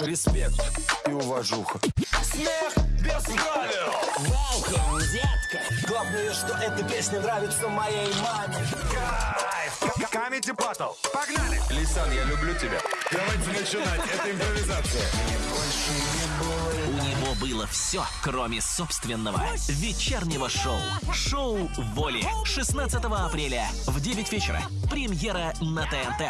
Респект и уважуха. Смех без правил Welcome, детка Главное, что эта песня нравится моей маме Кайф! Камеди Батл! Погнали! Лисан, я люблю тебя. Давайте начинать, это импровизация. У него было все, кроме собственного вечернего шоу. Шоу «Воли» 16 апреля в 9 вечера. Премьера на ТНТ.